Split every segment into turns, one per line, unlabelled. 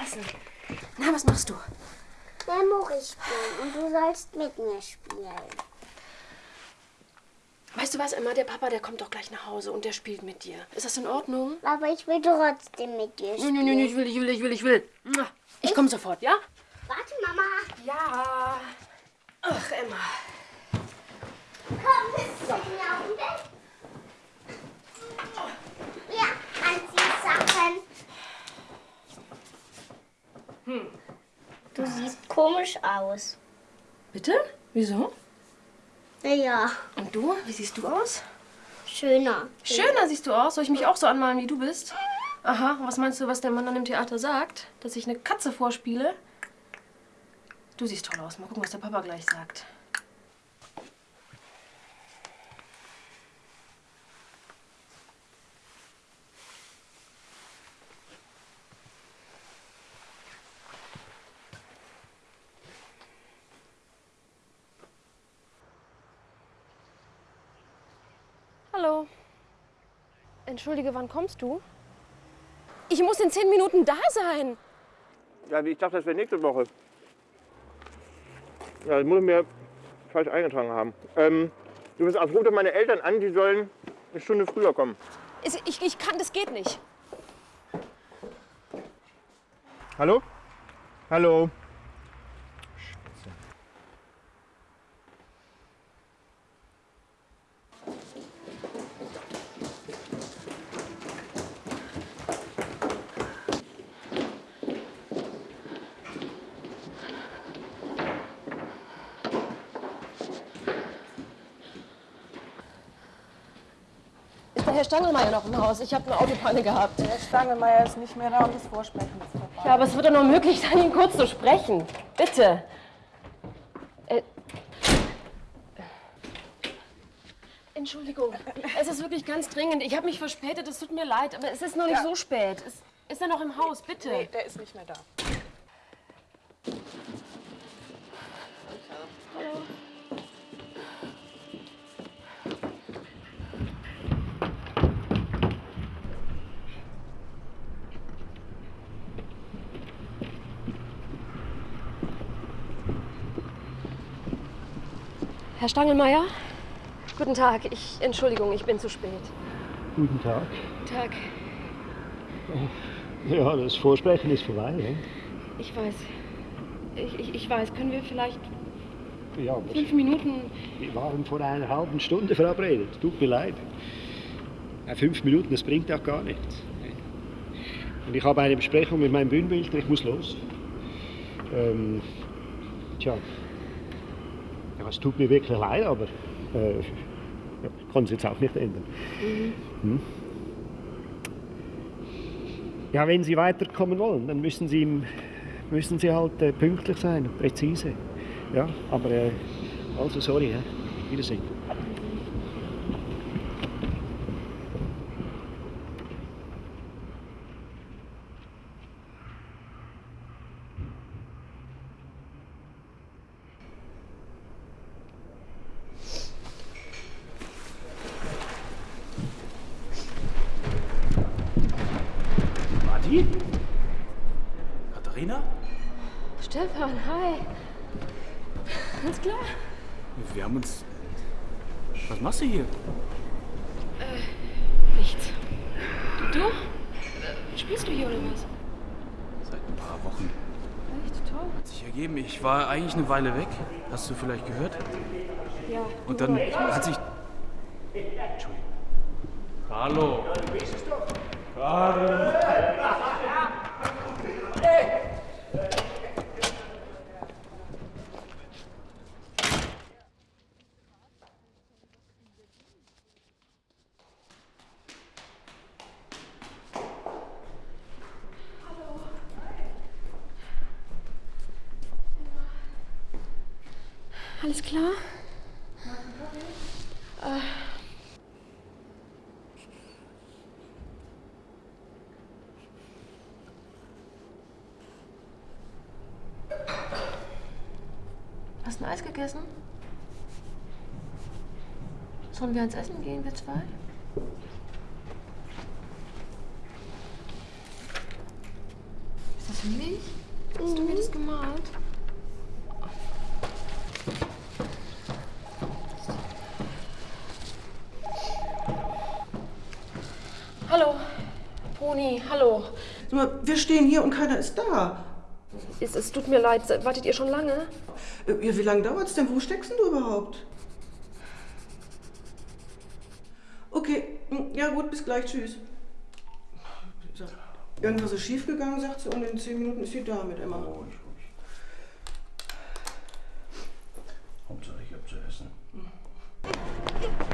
überall liegen lassen. Na, was machst du?
Memory spielen und du sollst mit mir spielen.
Weißt du was, Emma? Der Papa, der kommt doch gleich nach Hause und der spielt mit dir. Ist das in Ordnung?
Aber ich will trotzdem mit dir spielen.
nö, nö, ich will, ich will, ich will, ich will. Ich komme sofort, ja?
Warte, Mama.
Ja. Ach, Emma.
Komm, bist du mir auf dem Bett? Ja, Anziehsachen.
Hm.
Du siehst komisch aus.
Bitte? Wieso?
Ja,
Und du? Wie siehst du aus?
schöner.
Schöner siehst du aus. Soll ich mich auch so anmalen, wie du bist? Aha, was meinst du, was der Mann dann im Theater sagt? Dass ich eine Katze vorspiele? Du siehst toll aus. Mal gucken, was der Papa gleich sagt. Hallo. Entschuldige, wann kommst du? Ich muss in zehn Minuten da sein.
Ja, ich dachte, das wäre nächste Woche. Ja, das muss ich mir falsch eingetragen haben. Ähm, du bist auf Route meine Eltern an, die sollen eine Stunde früher kommen.
Ich, ich kann, das geht nicht.
Hallo? Hallo?
Stangelmeier noch im Haus? Ich habe eine Autopanne gehabt.
Der Stangelmeier ist nicht mehr da und das Vorsprechen ist vorbei.
Ja, aber es wird doch noch möglich sein, ihn kurz zu sprechen. Bitte. Äh, Entschuldigung, es ist wirklich ganz dringend. Ich habe mich verspätet, es tut mir leid, aber es ist noch nicht
Ja.
so spät. Es, ist er noch im Haus, bitte?
Nee, der ist nicht mehr da.
Herr Stangelmeier? Guten Tag. Ich, Entschuldigung, ich bin zu spät.
Guten Tag.
Guten Tag.
Ja, das Vorsprechen ist vorbei. Ne?
Ich weiß. Ich, ich, ich weiß. Können wir vielleicht
Ja,
fünf Minuten...
wir waren vor einer halben Stunde verabredet. Tut mir leid. Fünf Minuten, das bringt auch gar nichts. Und ich habe eine Besprechung mit meinem Bühnenbildner, ich muss los. Ähm, tja, ja, es tut mir wirklich leid, aber äh, ich kann es jetzt auch nicht ändern. Hm? Ja, wenn Sie weiterkommen wollen, dann müssen Sie, müssen Sie halt äh, pünktlich sein, präzise. Ja, aber äh, also sorry, ja. Wiedersehen.
Adi? Katharina?
Stefan, hi. Alles klar?
Wir haben uns. Was machst du hier?
Nichts. Du? Äh, Spielst du hier oder was?
Seit ein paar Wochen.
Echt toll.
Hat sich ergeben. Ich war eigentlich eine Weile weg. Hast du vielleicht gehört?
Ja.
Und dann hat sich. Entschuldigung. Hallo.
Alles klar? Hast du ein Eis gegessen? Sollen wir ans Essen gehen, wir zwei? Ist das Milch? Hast du mir das gemalt? Hallo, Poni, hallo.
Sag mal, wir stehen hier und keiner ist da.
Es, es tut mir leid, wartet ihr schon lange?
Äh, Ja, wie lange dauert's denn? Wo steckst denn du überhaupt? Okay, hm, ja gut, bis gleich, tschüss. Irgendwas ist schiefgegangen, sagt sie, und in zehn Minuten ist sie da mit Emma.
Hauptsache ich hab zu essen.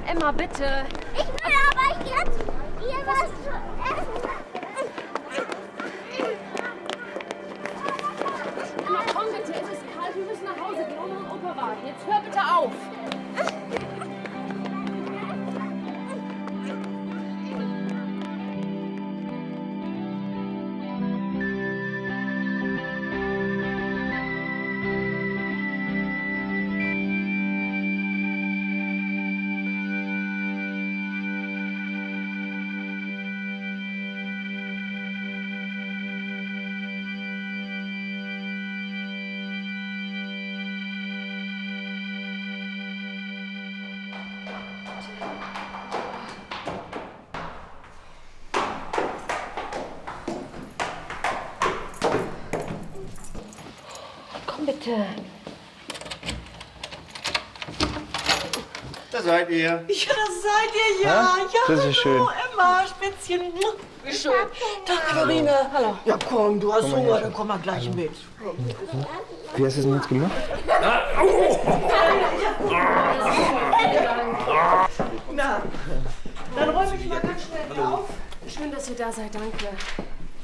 Emma, bitte. Komm bitte.
Da seid ihr.
Ja, das seid ihr ja. Ja,
Das ist schön.
hallo, Emma, Spätzchen. Wie schön. Tag, Clarine. Hallo. Ja, komm, du hast Hunger, dann komm mal gleich mit.
Wie hast du es denn jetzt gemacht?
Na, dann räum ich mal ganz schnell hier auf,
Schön, dass ihr da seid, danke.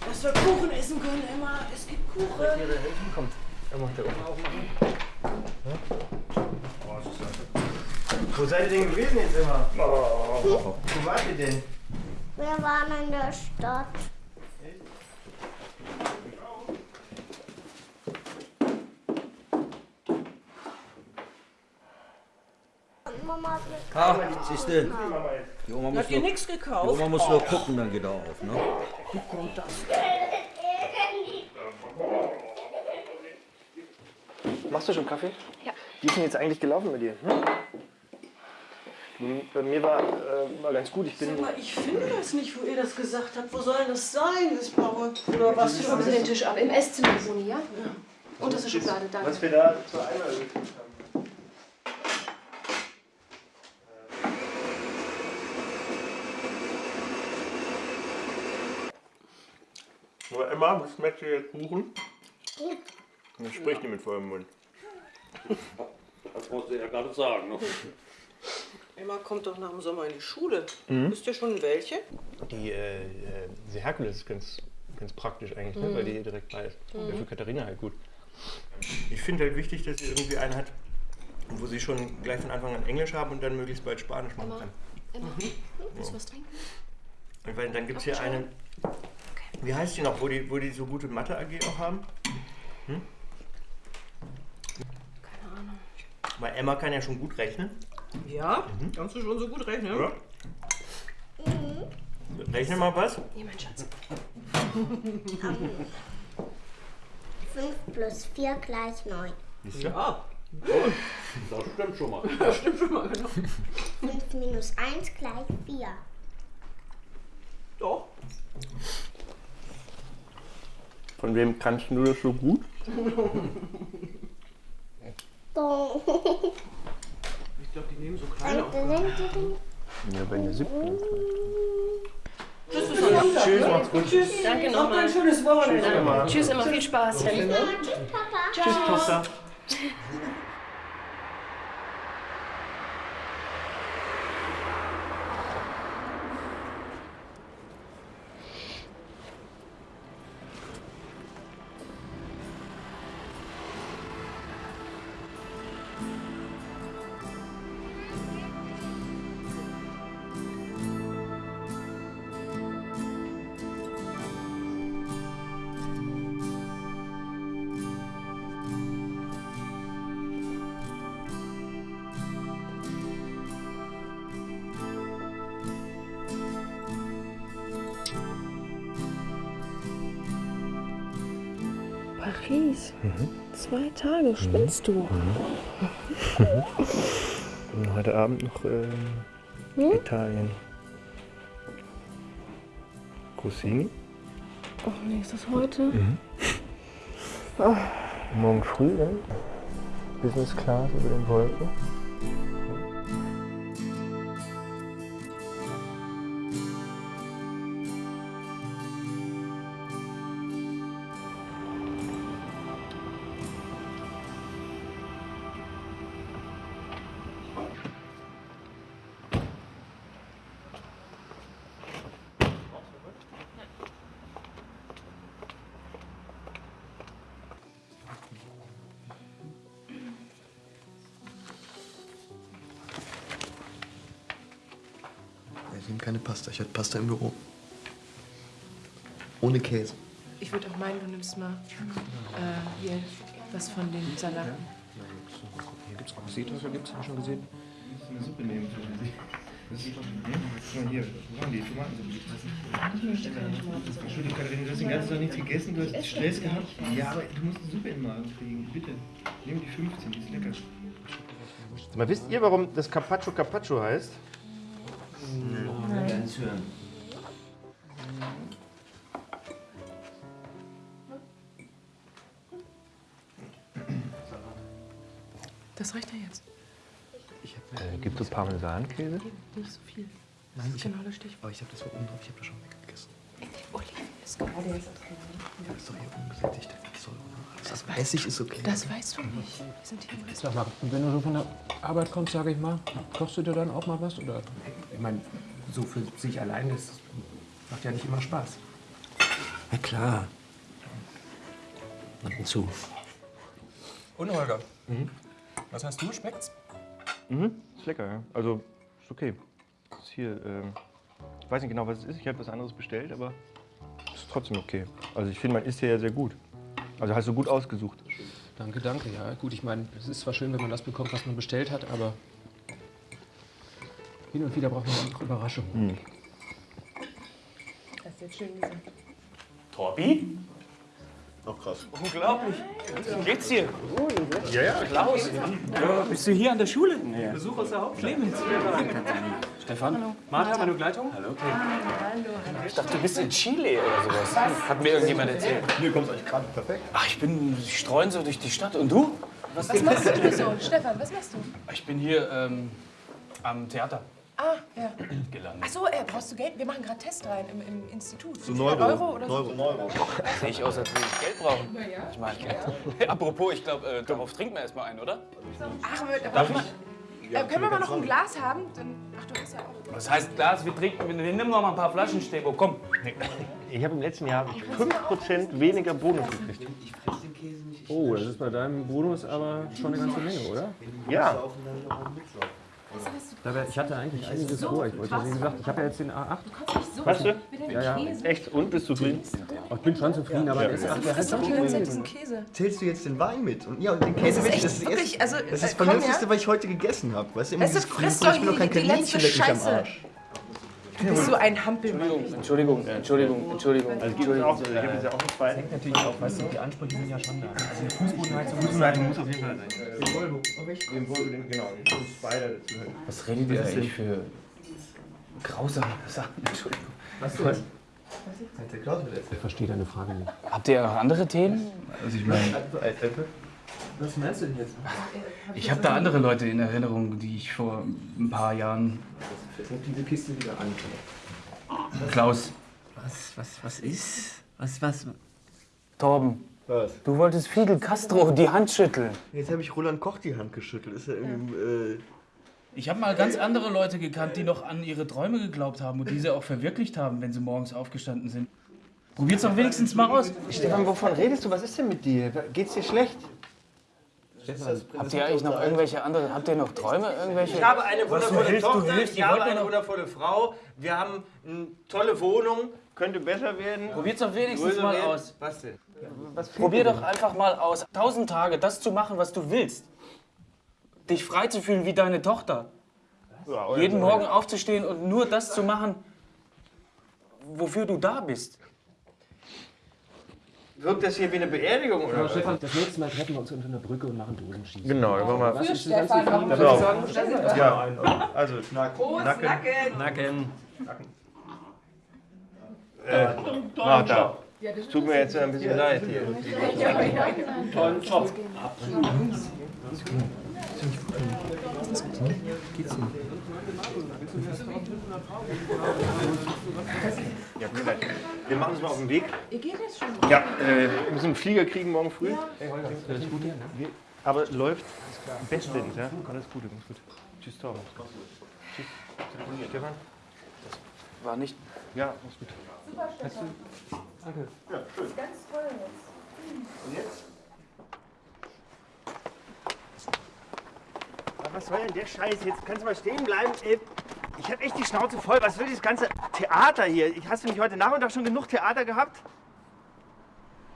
dass wir Kuchen essen können, Emma. Es gibt Kuchen.
Wo seid ihr denn gewesen jetzt immer? Wo wart ihr denn?
Wir waren in der Stadt. Und Mama hat mir
Ah, siehst du, die Oma muss,
ihr
nur,
nichts
die
gekauft?
Oma muss nur gucken, dann geht er auf. Ne?
Machst du schon Kaffee?
Ja.
Wie ist denn jetzt eigentlich gelaufen mit dir? Hm? Bei mir war, äh, war ganz gut. Ich bin.
Sag mal, ich finde das nicht, wo ihr das gesagt habt. Wo soll denn das sein, das blaue? Oder was?
Räumen Sie den Tisch ab. Im Esszimmer, Boni, ja? Unterste Schublade, danke.
Was wir da zur Einladung gekriegt haben. Nur Emma, was schmeckt dir jetzt Kuchen? Dann spricht die mit vollem Mund.
Das musst du ja gerade sagen. Ne?
Emma kommt doch nach dem Sommer in die Schule. Wisst ihr schon welche?
Die, äh, äh, diese Herkules ist ganz, ganz praktisch eigentlich, ne? weil die hier direkt bei ist. Wäre für Katharina halt gut. Ich finde halt wichtig, dass sie irgendwie einen hat, wo sie schon gleich von Anfang an Englisch haben und dann möglichst bald Spanisch machen kann.
Emma, willst du was trinken?
Und weil dann gibt es hier eine, wie heißt die noch, wo die, wo die so gute Mathe-AG auch haben? Hm? Weil Emma kann ja schon gut rechnen.
Ja? Kannst du schon so gut rechnen?
Ja. Rechne mal was.
Hier, mein Schatz.
5 plus 4 gleich 9.
Ja.
Das stimmt schon mal.
5 minus 1 gleich 4.
Doch.
Von wem kannst du das so gut?
So.
Ich glaube, die nehmen so kleine auf.
Ja, bei der siebten.
Tschüss,
Tschüss, macht's gut.
Tschüss.
Danke
Noch
nochmal.
ein schönes Wochenende.
Tschüss, immer viel Spaß.
Tschüss, Papa.
Tschüss, Tochter.
Zwei Tage, spinnst du?
Und heute Abend noch ähm, Italien. Rossini.
Oh nee, ist das heute?
Morgen früh dann Business Class über den Wolken.
Pasta. Im Büro. Ohne Käse.
Ich würde auch meinen, du nimmst mal äh, hier was von den Salaten.
Hier gibt's auch Seeteufel, gibt's ja schon gesehen. Eine Suppe nehmen. Das ist doch, Guck mal hier, wo waren die Tomatensuppe? Entschuldigung, Katharina, du hast den ganzen Tag nichts gegessen, du hast Stress gehabt. Ja, aber du musst eine Suppe in den Magen kriegen, bitte. Nimm die 15, die ist lecker. Mal, wisst ihr, warum das Carpaccio Carpaccio heißt?
Das reicht ja jetzt.
Äh, gibt es Parmesankäse?
Nicht so viel.
Nein, ich
Genau das Stichwort.
Aber ich habe das oben drauf. Ich habe das schon weggegessen.
Oliven ist gerade jetzt.
Das ist doch hier ungesättigte Säure. Das,
Das
ist-
weißt
Essig ist okay.
Das weißt du nicht. Wir sind hier im
Sag mal, wenn du so von der Arbeit kommst, sage ich mal, kochst du dir dann auch mal was? Oder? Ich meine, so für sich allein, das macht ja nicht immer Spaß.
Na klar. Ab und zu.
Und Holger, was hast du? Schmeckt's?
Mhm, ist lecker, ja. Also, ist okay. Ist hier, ähm, ich weiß nicht genau, was es ist. Ich habe was anderes bestellt, aber ist trotzdem okay. Also, ich finde, man isst hier ja sehr gut. Also, hast du gut ausgesucht.
Danke, danke. Ja, gut, ich meine, es ist zwar schön, wenn man das bekommt, was man bestellt hat, aber hin und wieder braucht man auch Überraschungen.
Mhm.
Das ist jetzt schön gesagt.
Torbi?
Auch krass.
Unglaublich. Wie geht's dir?
Ja, ja.
Klaus, bist du hier an der Schule? Besuch aus der Hauptschule. Clemens.
Stefan? Martha, meine Begleitung? Hallo.
Ich dachte, du bist in Chile oder sowas. Hat mir irgendjemand erzählt.
Mir kommt's eigentlich gerade perfekt.
Ach, ich bin, ich streuen so durch die Stadt. Und du?
Was machst du so? Stefan, was machst du?
Ich bin hier ähm, am Theater
Ah, ja.
gelandet.
Ach so, äh, brauchst du Geld? Wir machen gerade Test rein im, im Institut.
So
500
Neuro.
Euro oder so?
Neuro, Neuro.
Sehe ich aus, als würde ich Geld brauchen.
Na ja.
Ich meine, apropos, ich glaube, äh, darauf trinken wir erstmal ein, oder?
Ach, wir,
Darf ich?
äh, können wir mal noch ein Glas haben? Dann, ach, du hast ja auch.
Was heißt Glas? Wir trinken, wir nehmen noch mal ein paar Flaschen, Stebo. Komm.
Ich habe im letzten Jahr 5% weniger Bonus gekriegt.
Oh, das ist bei deinem Bonus aber schon eine ganze Menge, oder?
Ja.
Da wär- Ich hatte eigentlich einiges vor. Ich wollte, wie gesagt, ich habe ja jetzt den A8.
Hast du?
Ja, ja.
Echt? Und bist du zufrieden?
Ich bin schon zufrieden, aber der S8, der hat
Frisst doch
schon
die ganze Zeit
gelesen.
diesen Käse.
Zählst du jetzt den Wein mit? Und, ja, und den Käse
ist
mit.
echt
das ist
wirklich,
erst-
also,
das
äh,
ist das Vernünftigste, was ich heute gegessen habe. Weißt du, immer
Es
dieses
ist- doch
ich bin noch
die-
kein Kaninchen leck mich am. Arsch.
Du bist so ein Hampelmann.
Entschuldigung, Entschuldigung, Entschuldigung.
Also gibt es auch, gibt es ja auch einen zweiten.
Natürlich auch, weißt du, die Ansprüche sind ja schon da. Also eine Fußbodenheizung
Fußbodenheizung muss auf jeden Fall sein. Den Volvo. Den Volvo, den, genau. Den Spider dazu. halt.
Was redet ihr eigentlich für grausame Sachen? Entschuldigung.
Was Klaus wieder
Ich verstehe deine Frage nicht.
Habt ihr auch andere Themen? Also ich meine,
Was meinst du denn jetzt?
ich habe da andere Leute in Erinnerung, die ich vor ein paar Jahren...
Fängt diese Kiste wieder an.
Klaus,
Was, was, was ist? Was, was?
Torben,
Was?
du wolltest Fidel Castro die Hand schütteln.
Jetzt habe ich Roland Koch die Hand geschüttelt. Ist ja irgendwie. Äh,
ich habe mal ganz andere Leute gekannt, die noch an ihre Träume geglaubt haben und diese auch verwirklicht haben, wenn sie morgens aufgestanden sind. Probiert's doch wenigstens mal aus.
Stefan, wovon redest du? Was ist denn mit dir? Geht's dir schlecht?
Habt ihr eigentlich noch irgendwelche andere, habt ihr noch Träume? Irgendwelche?
Ich habe eine wundervolle
hilfst,
Tochter,
hilfst,
ich habe eine
noch-
wundervolle Frau, wir haben eine tolle Wohnung.
Könnte besser werden.
Probiert's doch wenigstens mal
werden.
aus.
Was denn?
Probier doch einfach mal aus. Tausend Tage, das zu machen, was du willst. Dich frei zu fühlen wie deine Tochter. Jeden Morgen aufzustehen und nur das zu machen, wofür du da bist.
Wirkt das hier wie eine Beerdigung oder
Ja,
was?
Stefan, das nächste Mal treffen wir uns unter einer Brücke und machen Dosenschießen.
Genau, dann wollen wir-
Was
Für
ist das
Stefan, warum
Film?
für
Sagen?
Ja, also Nacken.
Prost,
Nacken.
Nacken.
Nacken. Äh, ach, da. Es tut mir jetzt ein bisschen leid hier.
Tollen Job.
Geht's denn? Ja, leid. Wir machen uns mal auf den Weg.
Ihr geht jetzt schon.
Ja, äh, wir müssen einen Flieger kriegen morgen früh.
Ja. Alles Gute.
Wir- Aber läuft bestens, ja? Alles Gute, ganz gut. Tschüss, Torben. Tschüss. Stefan?
War nicht.
Ja, alles gut.
Super, Stefan.
Danke. Ja, schön.
Ganz toll jetzt.
Und jetzt? Was soll denn der Scheiß jetzt? Kannst du mal stehen bleiben? Ey, Ich habe echt die Schnauze voll. Was will dieses ganze Theater hier? Ich- Hast du nicht heute Nachmittag schon genug Theater gehabt?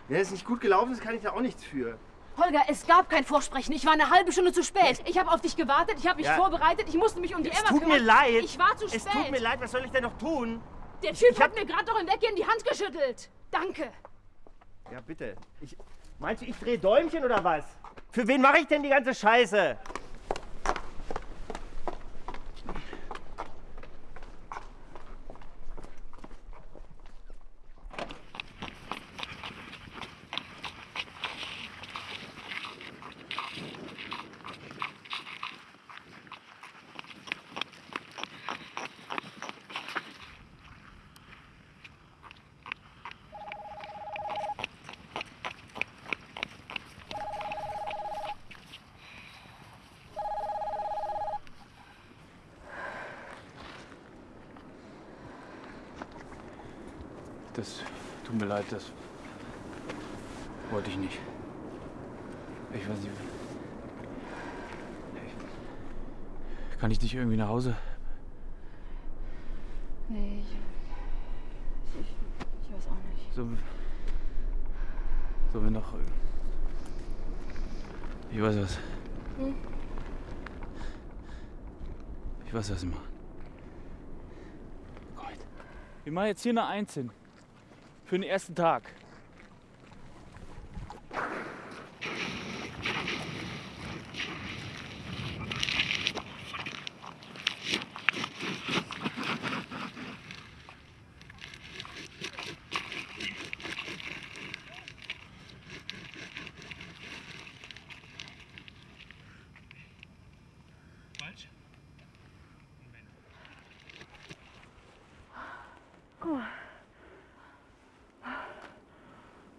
Wenn es nicht gut gelaufen ist, kann ich da auch nichts für.
Holger, es gab kein Vorsprechen. Ich war eine halbe Stunde zu spät. Ich habe auf dich gewartet, ich habe mich
Ja.
vorbereitet, ich musste mich um die
Es
Emma
tut
kümmern.
mir leid.
Ich war zu spät.
Es tut mir leid. Was soll ich denn noch tun?
Der Typ hat mir gerade doch im Weggehen die Hand geschüttelt. Danke.
Ja, bitte. Ich, meinst du, ich drehe Däumchen oder was? Für wen mache ich denn die ganze Scheiße?
Das tut mir leid, das wollte ich nicht. Ich weiß nicht. Ich, kann ich dich irgendwie nach Hause?
Nee, ich, ich, ich weiß auch nicht.
So, so wir noch. Ich weiß was.
Hm?
Ich weiß, was. Komm mit. Wir machen jetzt hier eine Eins hin. Für den ersten Tag.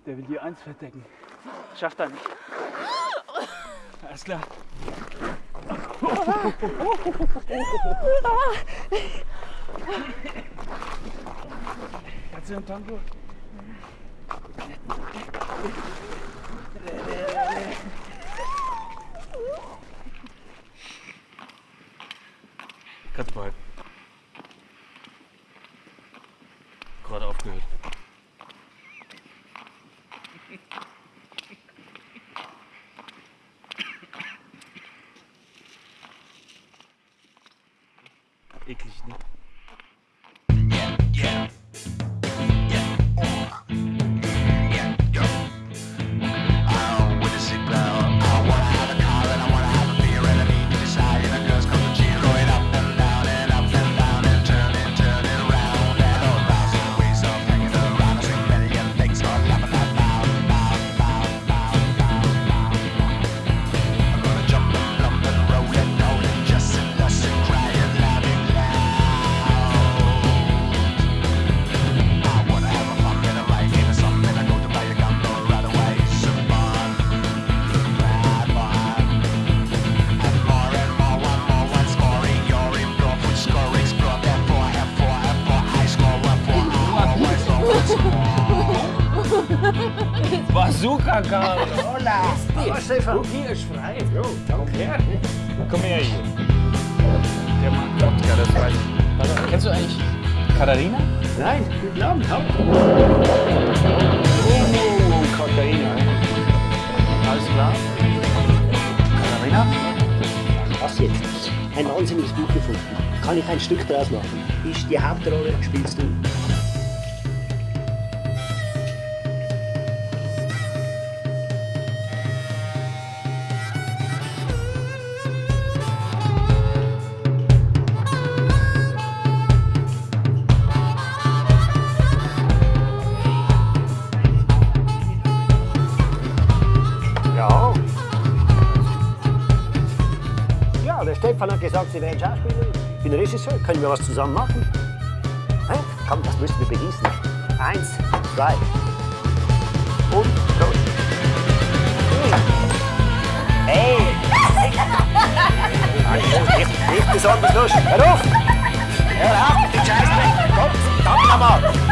Der will die Eins verdecken. Schafft er nicht. Alles klar. Kannst du einen Tango? Kannst behalten. Gerade aufgehört. Karl!
Hola!
Hallo,
Stefan.
Hier ist frei.
Jo, danke.
Komm her hier. Der mag Wodka, das weiß ich. Warte, kennst du eigentlich Katharina?
Nein, guten Abend. Hallo.
Oh, Katharina. Alles klar? Katharina?
Was jetzt? Ein wahnsinniges Buch gefunden. Kann ich ein Stück draus machen? Ist die Hauptrolle, spielst du. Bin Regisseur. Können wir was zusammen machen? Hä? Komm, das müssen wir begießen. Eins, zwei. Und los. Hey! Nicht, nicht, nicht besonders lustig. Hör auf! Hör auf mit dem Scheißdreck! Komm, verdammt nochmal!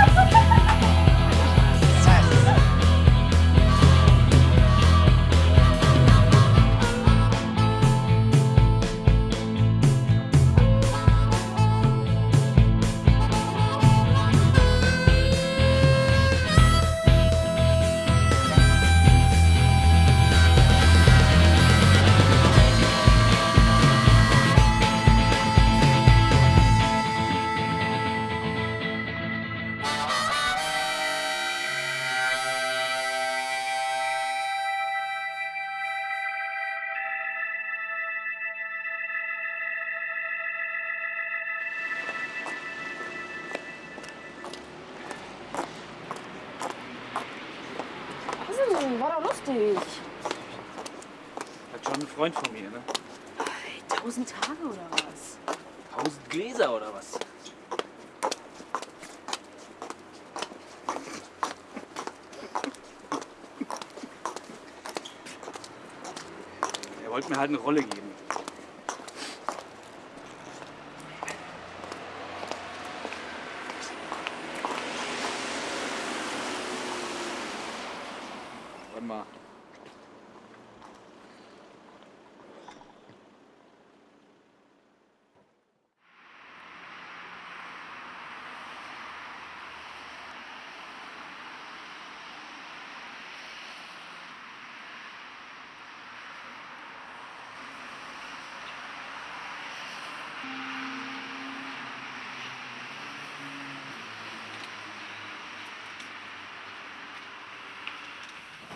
Freund von mir, ne?
Tausend Tage oder was?
Tausend Gläser oder was? Er wollte mir halt eine Rolle geben.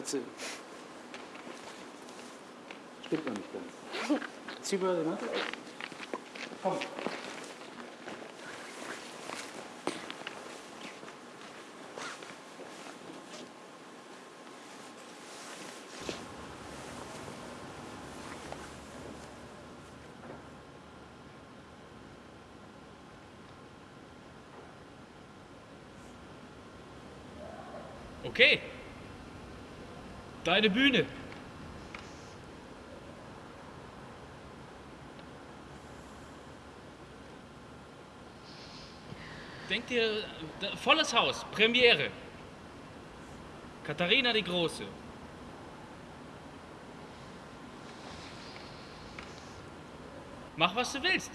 Katze. Stimmt noch nicht ganz. Zieh mal den Mantel aus. Komm.
Okay. Deine Bühne. Denk dir, volles Haus, Premiere. Katharina die Große. Mach, was du willst.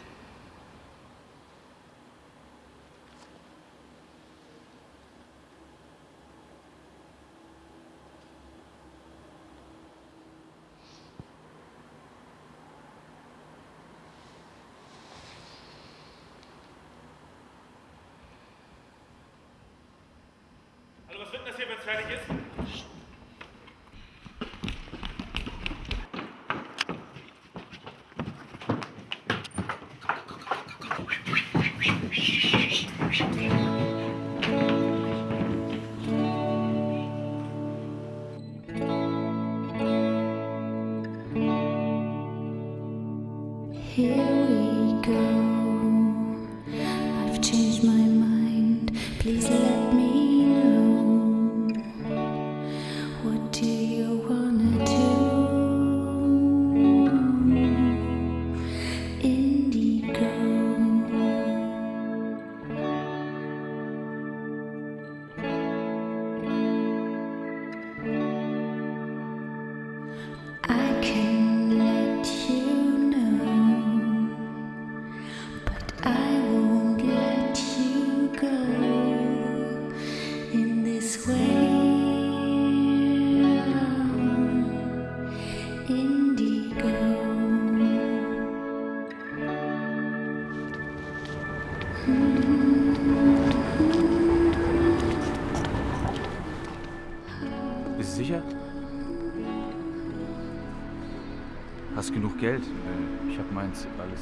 Weil Ich habe meins alles.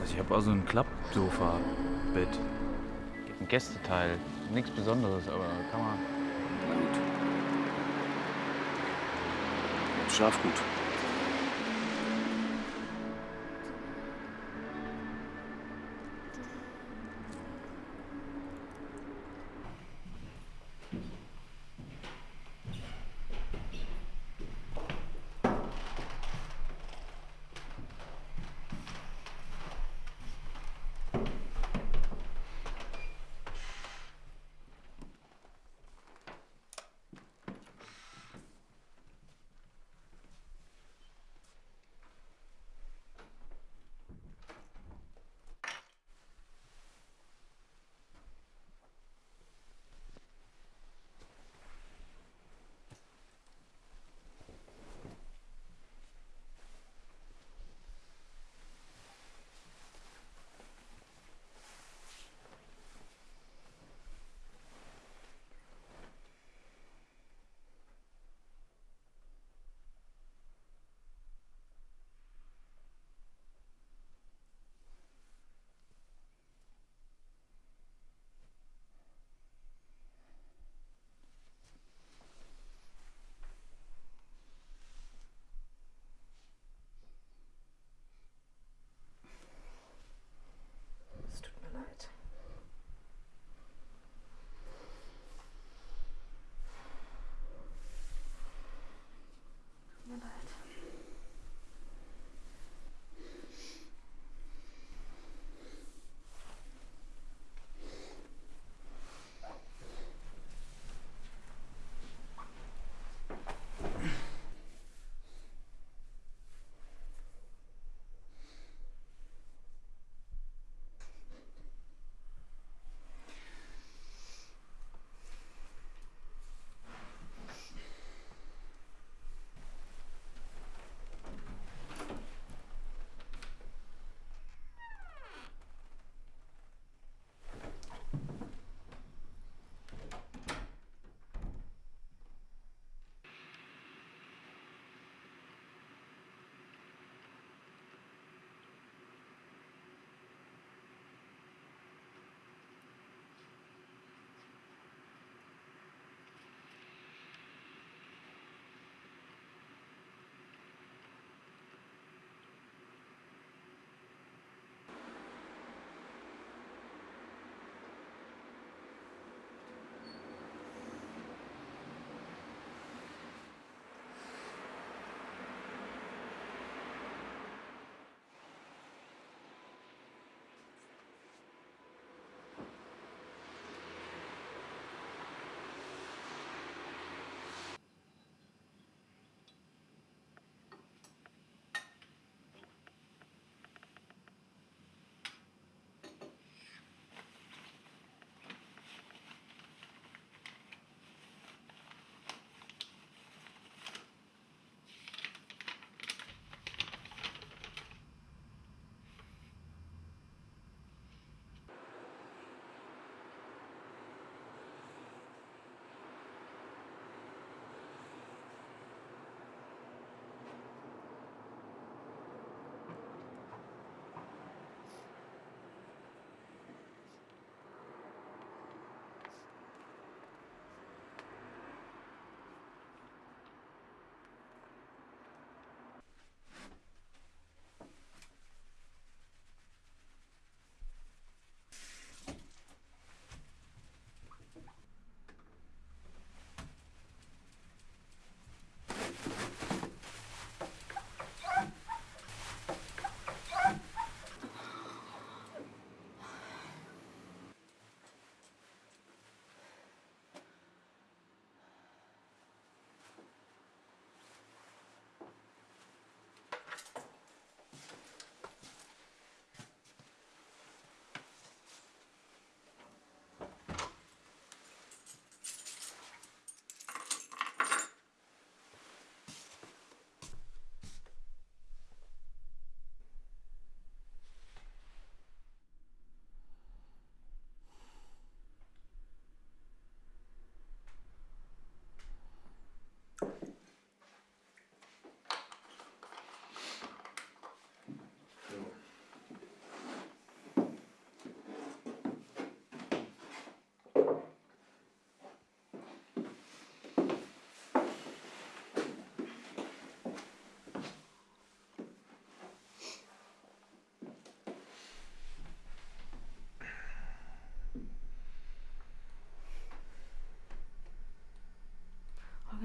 Also ich habe auch so ein Klappsofa-Bett. Ein Gästeteil. Nichts Besonderes, aber kann man. Na gut. Schlaf gut.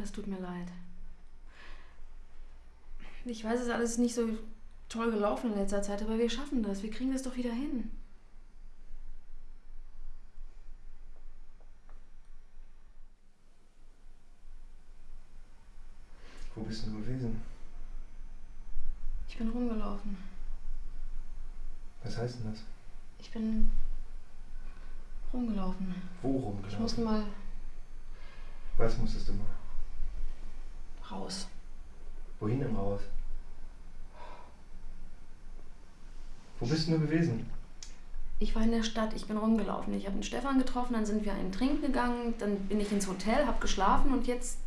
Es tut mir leid. Ich weiß, es ist alles nicht so toll gelaufen in letzter Zeit, aber wir schaffen das. Wir kriegen das doch wieder hin.
Wo bist du gewesen?
Ich bin rumgelaufen.
Was heißt denn das?
Ich bin rumgelaufen.
Wo
Ich
rumgelaufen?
musste mal
Was musstest du mal? Wo bist du nur gewesen?
Ich war in der Stadt, ich bin rumgelaufen. Ich habe den Stefan getroffen, dann sind wir einen trinken gegangen, dann bin ich ins Hotel, habe geschlafen und jetzt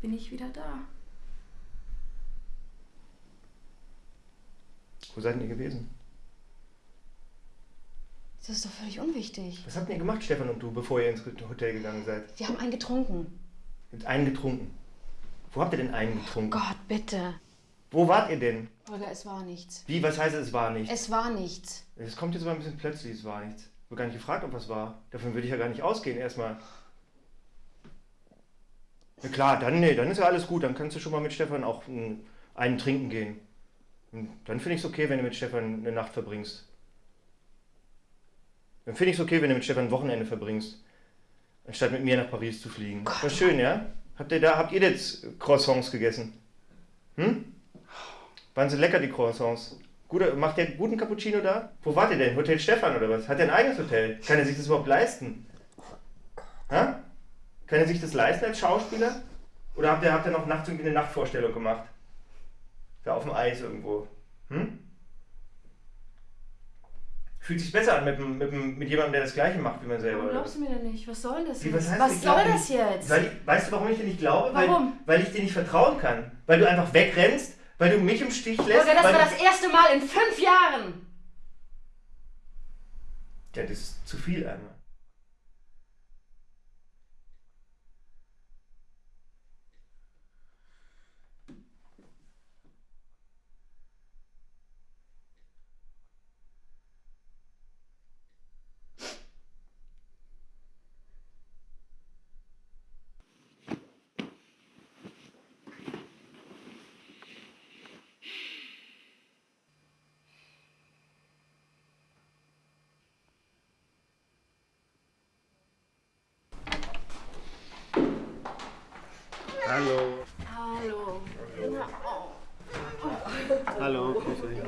bin ich wieder da.
Wo seid ihr gewesen?
Das ist doch völlig unwichtig.
Was habt ihr gemacht, Stefan und du, bevor ihr ins Hotel gegangen seid?
Wir haben einen getrunken.
Ihr habt einen getrunken. Wo habt ihr denn einen getrunken?
Gott, bitte.
Wo wart ihr denn?
Holger, es war nichts.
Wie, was heißt es war nichts?
Es war nichts.
Es kommt jetzt aber ein bisschen plötzlich, es war nichts. Ich wurde gar nicht gefragt, ob was war. Davon würde ich ja gar nicht ausgehen, erstmal. Na klar, dann, nee, dann ist ja alles gut. Dann kannst du schon mal mit Stefan auch mm, einen trinken gehen. Und dann finde ich es okay, wenn du mit Stefan eine Nacht verbringst. Dann finde ich es okay, wenn du mit Stefan ein Wochenende verbringst. Anstatt mit mir nach Paris zu fliegen. War schön, ja? Habt ihr da, habt ihr jetzt Croissants gegessen? Hm? Waren sie lecker, die Croissants? Guter, macht ihr guten Cappuccino da? Wo wart ihr denn? Hotel Stefan oder was? Hat er ein eigenes Hotel? Kann er sich das überhaupt leisten? Ha? Kann er sich das leisten als Schauspieler? Oder habt ihr, habt ihr noch nachts irgendwie eine Nachtvorstellung gemacht? Da auf dem Eis irgendwo. Hm? Fühlt sich besser an mit, mit, mit jemandem, der das Gleiche macht wie man selber.
Warum glaubst du mir denn nicht? Was soll das jetzt?
was heißt,
was soll das
nicht?
jetzt?
Weil weißt du, warum ich dir nicht glaube?
Warum?
Weil, weil ich dir nicht vertrauen kann. Weil du einfach wegrennst, weil du mich im Stich lässt.
Holger, das war das erste Mal in fünf Jahren.
Ja, das ist zu viel einmal. Hallo.
Hallo.
Hallo, grüß euch.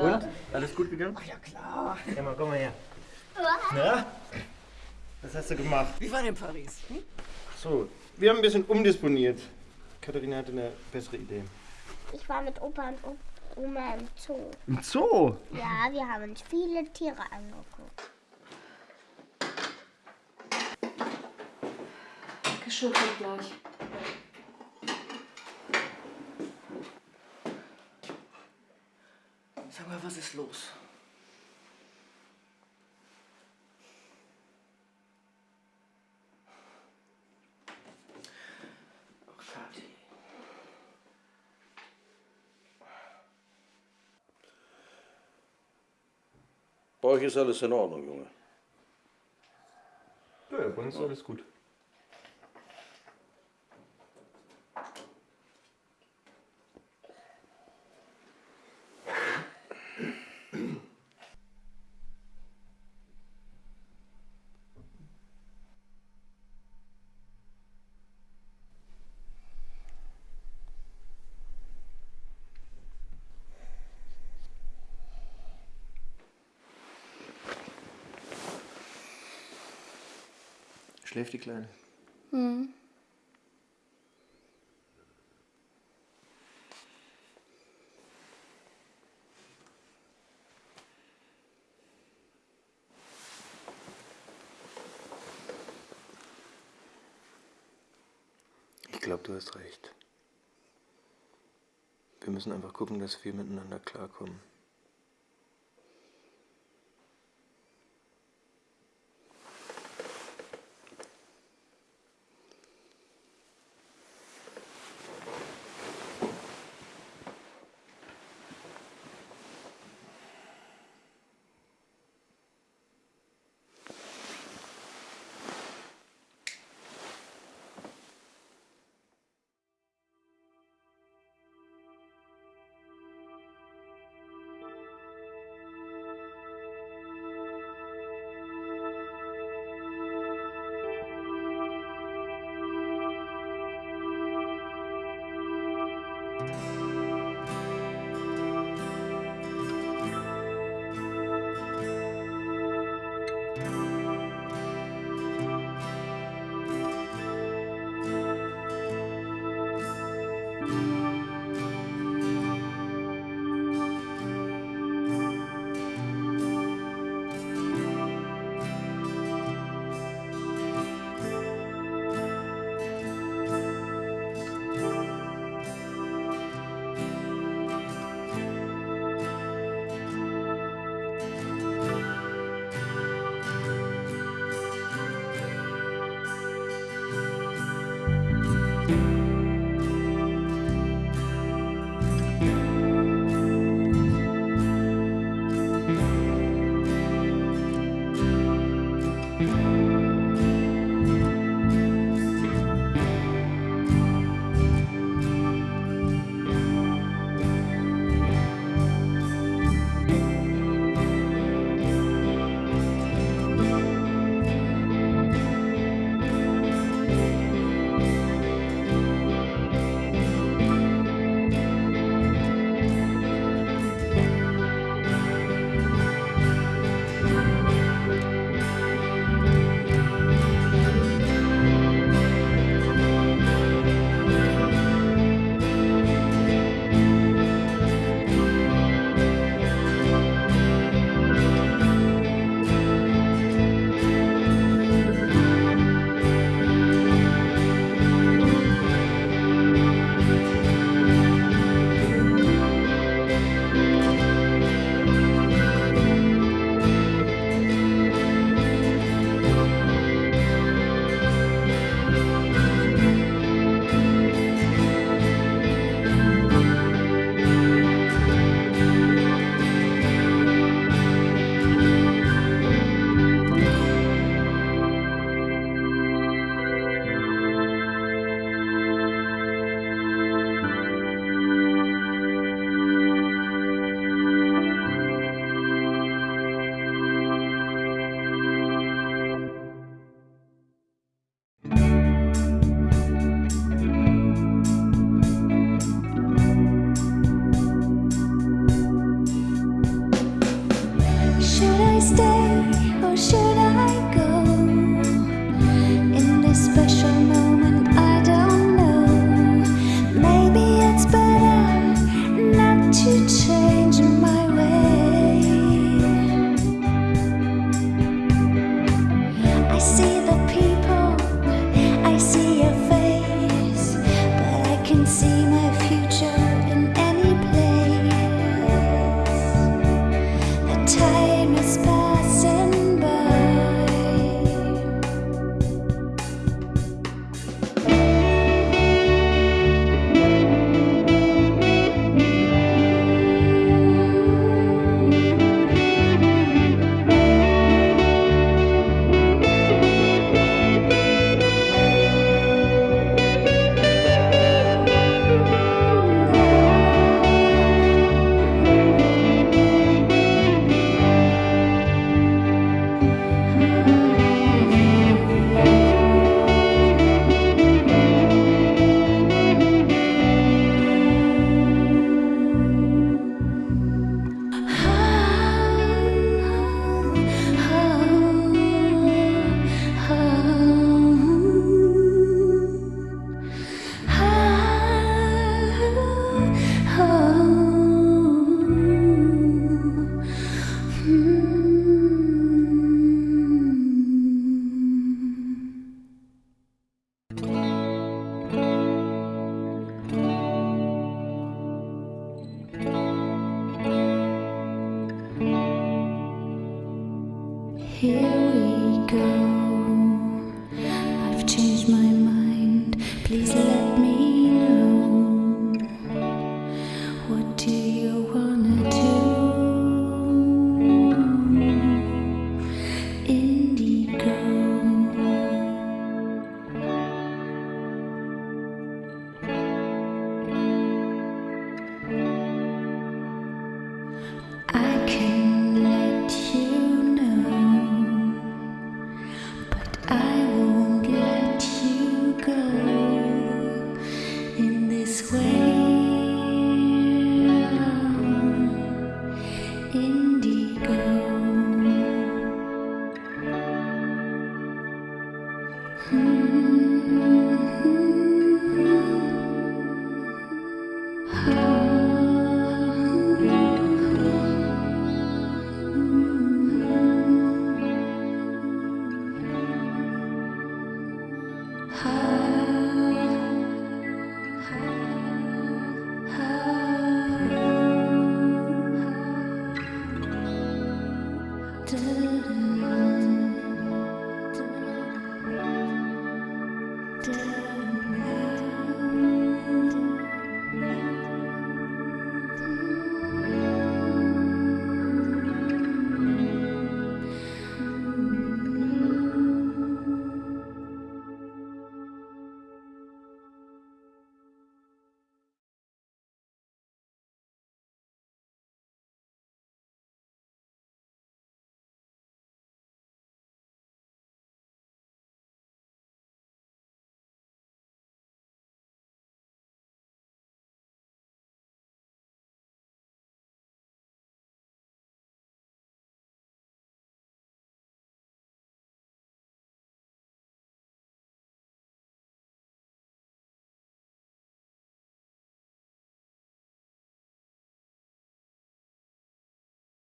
Und? Alles gut gegangen?
Ja, klar.
Emma, komm mal her. Na? Was hast du gemacht?
Wie war denn Paris? Hm?
So, wir haben ein bisschen umdisponiert. Katharina hatte eine bessere Idee.
Ich war mit Opa und Oma im Zoo.
Im Zoo?
Ja, wir haben uns viele Tiere angeguckt.
Geschirr kommt gleich.
Sag mal, was ist los? Oh, Kathi.
Bei euch ist alles in Ordnung, Junge.
Ja, bei uns ist alles gut. Schläft die Kleine?
Hm.
Ich glaube, du hast recht. Wir müssen einfach gucken, dass wir miteinander klarkommen.